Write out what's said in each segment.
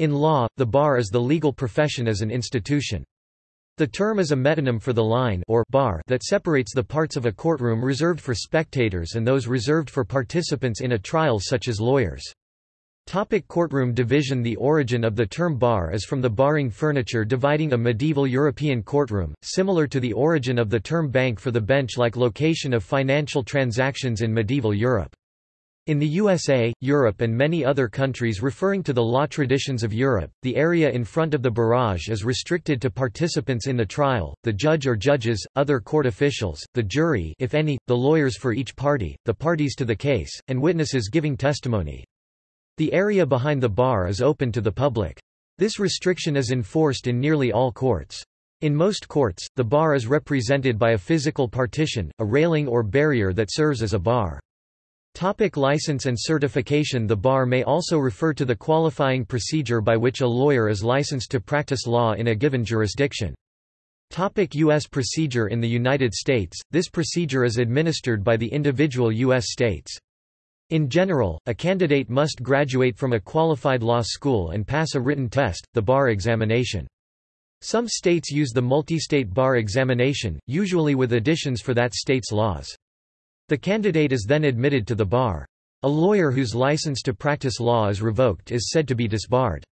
In law, the bar is the legal profession as an institution. The term is a metonym for the line or bar that separates the parts of a courtroom reserved for spectators and those reserved for participants in a trial such as lawyers. Topic courtroom division The origin of the term bar is from the barring furniture dividing a medieval European courtroom, similar to the origin of the term bank for the bench-like location of financial transactions in medieval Europe. In the USA, Europe and many other countries referring to the law traditions of Europe, the area in front of the barrage is restricted to participants in the trial, the judge or judges, other court officials, the jury if any, the lawyers for each party, the parties to the case, and witnesses giving testimony. The area behind the bar is open to the public. This restriction is enforced in nearly all courts. In most courts, the bar is represented by a physical partition, a railing or barrier that serves as a bar. Topic license and certification The bar may also refer to the qualifying procedure by which a lawyer is licensed to practice law in a given jurisdiction. Topic U.S. procedure In the United States, this procedure is administered by the individual U.S. states. In general, a candidate must graduate from a qualified law school and pass a written test, the bar examination. Some states use the multi-state bar examination, usually with additions for that state's laws. The candidate is then admitted to the bar. A lawyer whose license to practice law is revoked is said to be disbarred.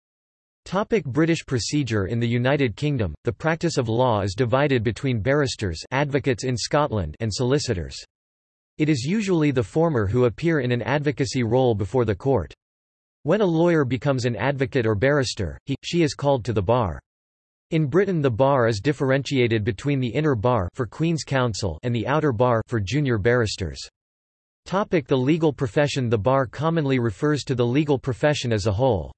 Topic British procedure In the United Kingdom, the practice of law is divided between barristers advocates in Scotland and solicitors. It is usually the former who appear in an advocacy role before the court. When a lawyer becomes an advocate or barrister, he, she is called to the bar. In Britain the bar is differentiated between the inner bar for Queen's Counsel and the outer bar for junior barristers. Topic the legal profession The bar commonly refers to the legal profession as a whole.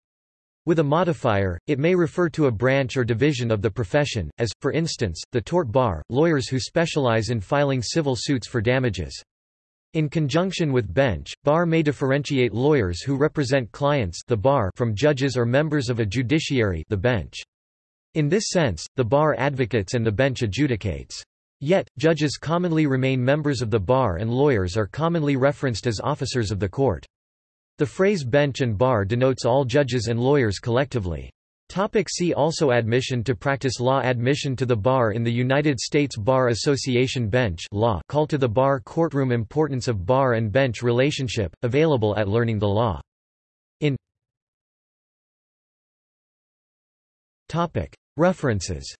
With a modifier, it may refer to a branch or division of the profession, as, for instance, the tort bar, lawyers who specialize in filing civil suits for damages. In conjunction with bench, bar may differentiate lawyers who represent clients the bar from judges or members of a judiciary the bench. In this sense, the bar advocates and the bench adjudicates. Yet, judges commonly remain members of the bar and lawyers are commonly referenced as officers of the court. The phrase bench and bar denotes all judges and lawyers collectively. Topic see also Admission to practice law Admission to the bar in the United States Bar Association Bench law Call to the bar Courtroom Importance of bar and bench relationship, available at Learning the Law. References